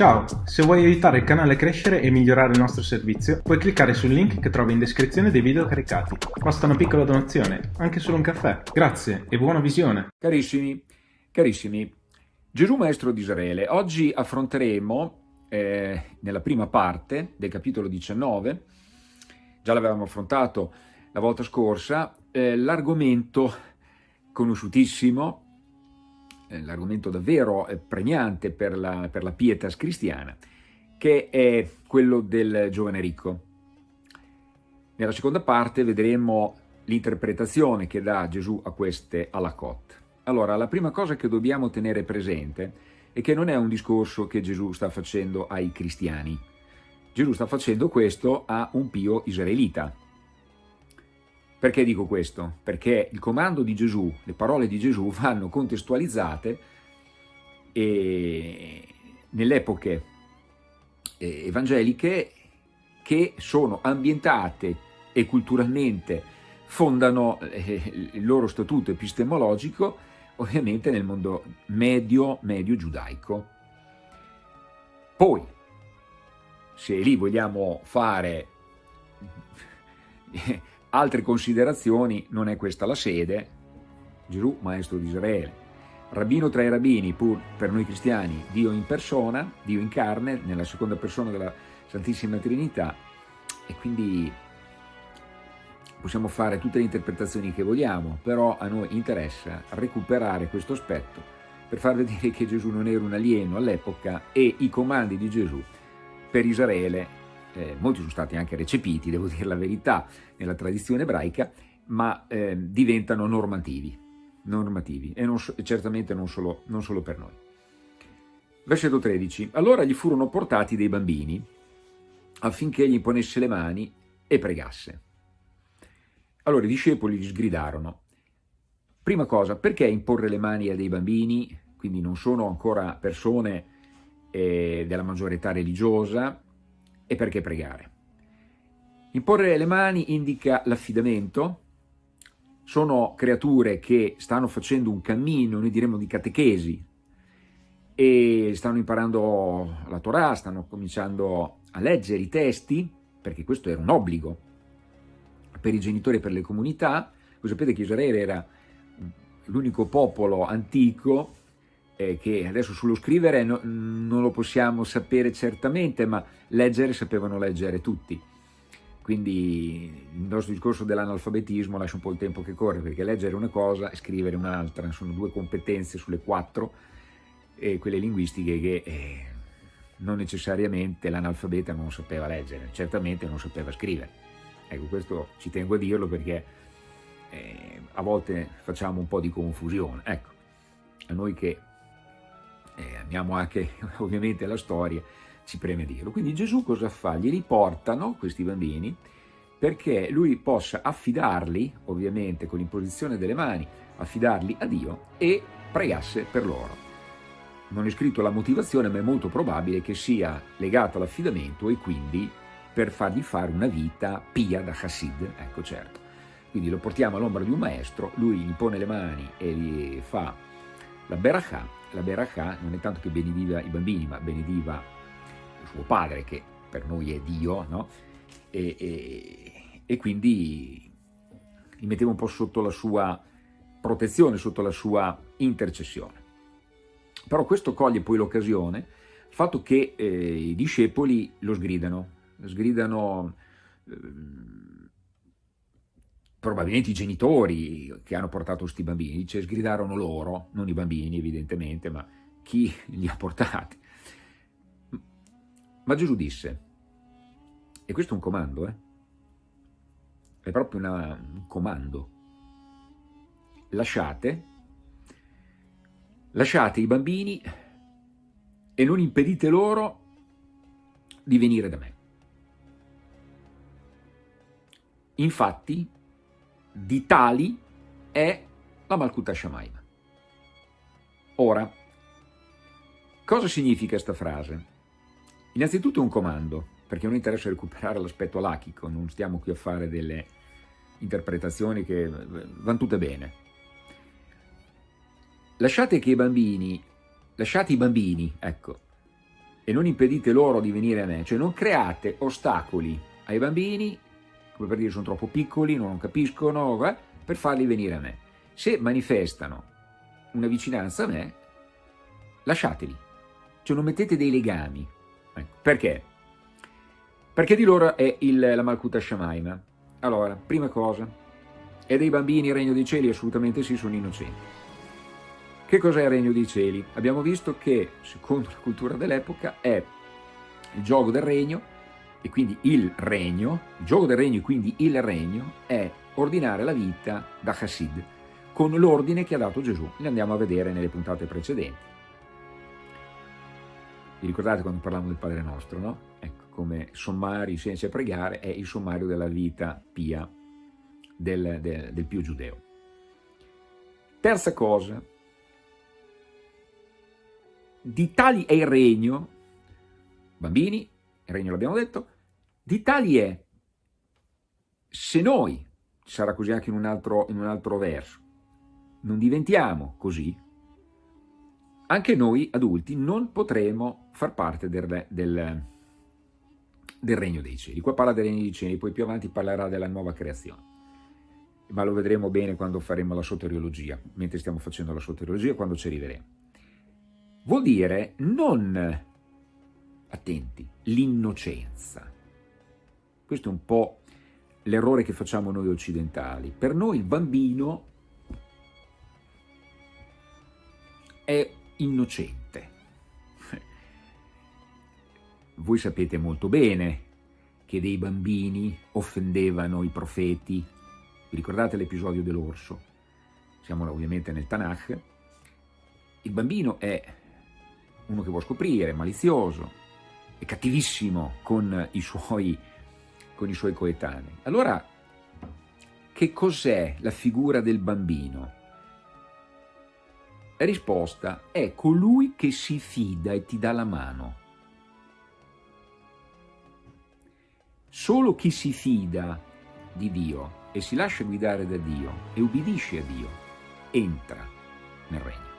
Ciao, se vuoi aiutare il canale a crescere e migliorare il nostro servizio, puoi cliccare sul link che trovi in descrizione dei video caricati. Basta una piccola donazione, anche solo un caffè. Grazie e buona visione. Carissimi, carissimi, Gesù Maestro di Israele, oggi affronteremo eh, nella prima parte del capitolo 19, già l'avevamo affrontato la volta scorsa, eh, l'argomento conosciutissimo l'argomento davvero eh, pregnante per la, per la pietas cristiana, che è quello del giovane ricco. Nella seconda parte vedremo l'interpretazione che dà Gesù a queste alakot. Allora, la prima cosa che dobbiamo tenere presente è che non è un discorso che Gesù sta facendo ai cristiani. Gesù sta facendo questo a un pio israelita, perché dico questo? Perché il comando di Gesù, le parole di Gesù vanno contestualizzate nelle epoche eh, evangeliche che sono ambientate e culturalmente fondano eh, il loro statuto epistemologico ovviamente nel mondo medio, medio giudaico. Poi, se lì vogliamo fare altre considerazioni, non è questa la sede, Gesù, maestro di Israele, rabbino tra i rabbini, pur per noi cristiani, Dio in persona, Dio in carne, nella seconda persona della Santissima Trinità, e quindi possiamo fare tutte le interpretazioni che vogliamo, però a noi interessa recuperare questo aspetto per far vedere che Gesù non era un alieno all'epoca e i comandi di Gesù per Israele eh, molti sono stati anche recepiti, devo dire la verità, nella tradizione ebraica, ma eh, diventano normativi, normativi e, non, certamente non solo, non solo per noi. Versetto 13. Allora gli furono portati dei bambini affinché gli imponesse le mani e pregasse. Allora i discepoli gli sgridarono. Prima cosa, perché imporre le mani a dei bambini, quindi non sono ancora persone eh, della maggiore età religiosa, e perché pregare. Imporre le mani indica l'affidamento, sono creature che stanno facendo un cammino, noi diremmo di catechesi, e stanno imparando la Torah, stanno cominciando a leggere i testi, perché questo era un obbligo per i genitori e per le comunità. Voi sapete che Israele era l'unico popolo antico eh, che adesso sullo scrivere no, non lo possiamo sapere certamente, ma leggere sapevano leggere tutti. Quindi il nostro discorso dell'analfabetismo lascia un po' il tempo che corre, perché leggere una cosa e scrivere un'altra, sono due competenze sulle quattro, e quelle linguistiche che eh, non necessariamente l'analfabeta non sapeva leggere, certamente non sapeva scrivere. Ecco, questo ci tengo a dirlo perché eh, a volte facciamo un po' di confusione. Ecco, a noi che eh, amiamo anche ovviamente la storia, ci preme dirlo. Quindi Gesù cosa fa? Gli riportano questi bambini perché lui possa affidarli, ovviamente con l'imposizione delle mani, affidarli a Dio e pregasse per loro. Non è scritto la motivazione, ma è molto probabile che sia legato all'affidamento e quindi per fargli fare una vita pia da Hassid, ecco certo. Quindi lo portiamo all'ombra di un maestro, lui gli pone le mani e gli fa la Berachà, la Berachà non è tanto che benediva i bambini, ma benediva suo padre, che per noi è Dio, no? e, e, e quindi li metteva un po' sotto la sua protezione, sotto la sua intercessione. Però questo coglie poi l'occasione, fatto che eh, i discepoli lo sgridano, sgridano eh, probabilmente i genitori che hanno portato questi bambini, cioè sgridarono loro, non i bambini evidentemente, ma chi li ha portati. Ma Gesù disse, e questo è un comando, eh? è proprio una, un comando, lasciate, lasciate i bambini e non impedite loro di venire da me. Infatti, di tali è la Malkuta Shamaim. Ora, cosa significa questa frase? Innanzitutto un comando, perché non interessa recuperare l'aspetto lachico, non stiamo qui a fare delle interpretazioni che vanno tutte bene. Lasciate che i bambini, lasciate i bambini, ecco, e non impedite loro di venire a me, cioè non create ostacoli ai bambini, come per dire sono troppo piccoli, non capiscono, eh, per farli venire a me. Se manifestano una vicinanza a me, lasciateli, cioè non mettete dei legami. Ecco. Perché? Perché di loro è il, la Malkuta Shamaima. Allora, prima cosa, è dei bambini il regno dei cieli? Assolutamente sì, sono innocenti. Che cos'è il regno dei cieli? Abbiamo visto che, secondo la cultura dell'epoca, è il gioco del regno, e quindi il regno, il gioco del regno e quindi il regno, è ordinare la vita da Chassid, con l'ordine che ha dato Gesù. Li andiamo a vedere nelle puntate precedenti. Vi ricordate quando parlavamo del Padre Nostro, no? Ecco, come sommario senza pregare è il sommario della vita pia del, del, del più giudeo. Terza cosa, di tali è il regno, bambini, regno l'abbiamo detto, di tali è, se noi, sarà così anche in un altro, in un altro verso, non diventiamo così, anche noi adulti non potremo far parte del, del, del regno dei cieli. Qua parla del regno dei cieli, poi più avanti parlerà della nuova creazione. Ma lo vedremo bene quando faremo la soteriologia, mentre stiamo facendo la soteriologia, quando ci arriveremo. Vuol dire non, attenti, l'innocenza. Questo è un po' l'errore che facciamo noi occidentali. Per noi il bambino è innocente. Voi sapete molto bene che dei bambini offendevano i profeti. Vi ricordate l'episodio dell'orso? Siamo ovviamente nel Tanakh. Il bambino è uno che vuole scoprire, malizioso, è cattivissimo con i suoi, con i suoi coetanei. Allora, che cos'è la figura del bambino? La risposta è colui che si fida e ti dà la mano. Solo chi si fida di Dio e si lascia guidare da Dio e ubbidisce a Dio entra nel regno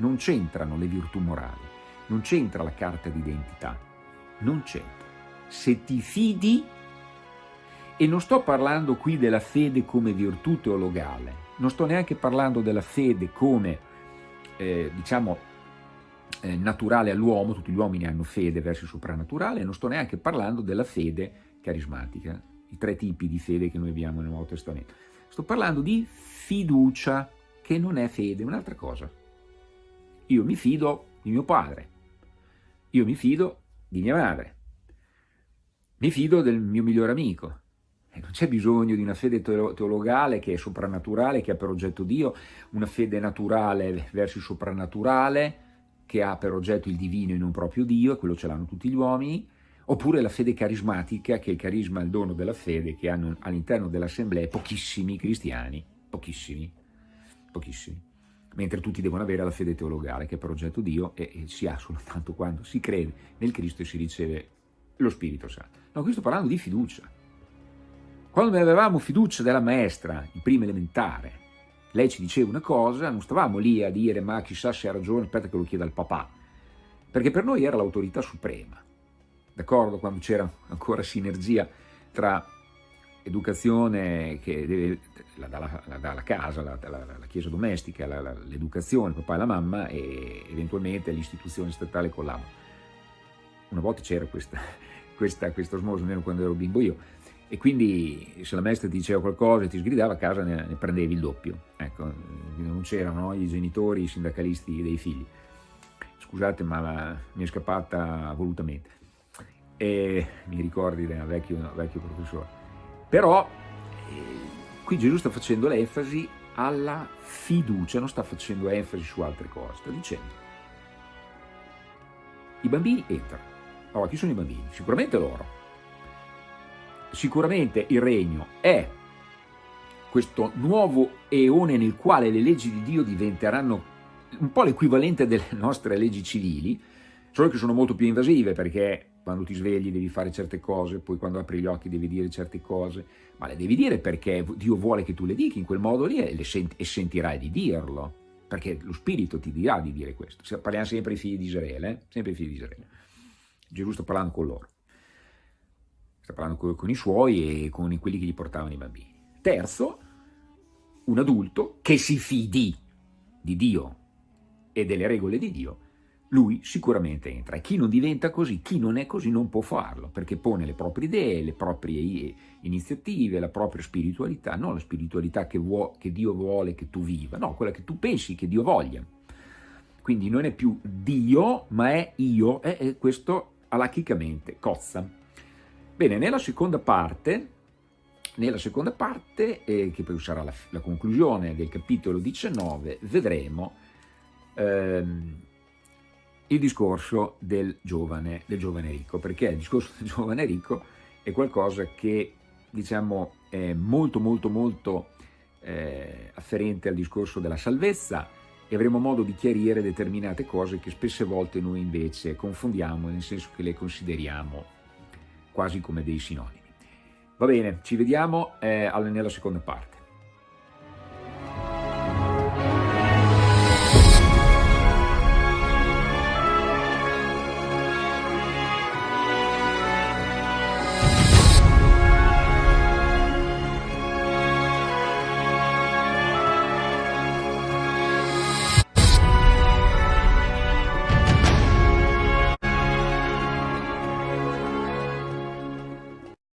non c'entrano le virtù morali, non c'entra la carta d'identità, non c'entra. Se ti fidi, e non sto parlando qui della fede come virtù teologale, non sto neanche parlando della fede come, eh, diciamo, eh, naturale all'uomo, tutti gli uomini hanno fede verso il soprannaturale, non sto neanche parlando della fede carismatica, i tre tipi di fede che noi abbiamo nel Nuovo Testamento. Sto parlando di fiducia, che non è fede, è un'altra cosa. Io mi fido di mio padre, io mi fido di mia madre, mi fido del mio migliore amico. Non c'è bisogno di una fede teologale che è soprannaturale, che ha per oggetto Dio, una fede naturale verso il soprannaturale, che ha per oggetto il divino e non proprio Dio, e quello ce l'hanno tutti gli uomini, oppure la fede carismatica, che è il carisma, il dono della fede, che hanno all'interno dell'assemblea pochissimi cristiani, pochissimi, pochissimi mentre tutti devono avere la fede teologale che è per oggetto Dio e, e si ha soltanto quando si crede nel Cristo e si riceve lo Spirito Santo. No, qui sto parlando di fiducia. Quando avevamo fiducia della maestra in prima elementare, lei ci diceva una cosa, non stavamo lì a dire ma chissà se ha ragione, aspetta che lo chieda al papà, perché per noi era l'autorità suprema, d'accordo? Quando c'era ancora sinergia tra educazione che deve, la dà la, dà la casa, la, la, chiesa domestica, l'educazione, papà e la mamma e eventualmente l'istituzione statale collabora. Una volta c'era questa, questa, questo osmosi, almeno quando ero bimbo io, e quindi se la maestra ti diceva qualcosa e ti sgridava a casa ne, ne prendevi il doppio. Ecco, non c'erano no, i genitori, i sindacalisti dei figli. Scusate ma mi è scappata volutamente. E mi ricordi da vecchio, vecchio professore. Però eh, qui Gesù sta facendo l'enfasi alla fiducia, non sta facendo enfasi su altre cose, sta dicendo i bambini entrano. Allora, chi sono i bambini? Sicuramente loro. Sicuramente il regno è questo nuovo eone nel quale le leggi di Dio diventeranno un po' l'equivalente delle nostre leggi civili, solo che sono molto più invasive perché quando ti svegli devi fare certe cose, poi quando apri gli occhi devi dire certe cose, ma le devi dire perché Dio vuole che tu le dica in quel modo lì e, senti, e sentirai di dirlo. perché lo spirito ti dirà di dire questo. Parliamo sempre ai figli di Israele, eh? sempre ai figli di Israele. Gesù sta parlando con loro, sta parlando con, con i suoi e con quelli che gli portavano i bambini. Terzo, un adulto che si fidi di Dio e delle regole di Dio, lui sicuramente entra. E chi non diventa così, chi non è così non può farlo, perché pone le proprie idee, le proprie iniziative, la propria spiritualità, non la spiritualità che, vuo, che Dio vuole che tu viva, no, quella che tu pensi che Dio voglia. Quindi non è più Dio, ma è io, e questo alachicamente cozza. Bene, nella seconda parte, nella seconda parte eh, che poi sarà la, la, conclusione del capitolo 19, vedremo ehm, il discorso del giovane, del giovane ricco, perché il discorso del giovane ricco è qualcosa che diciamo è molto molto molto eh, afferente al discorso della salvezza e avremo modo di chiarire determinate cose che spesse volte noi invece confondiamo, nel senso che le consideriamo quasi come dei sinonimi. Va bene, ci vediamo eh, nella seconda parte.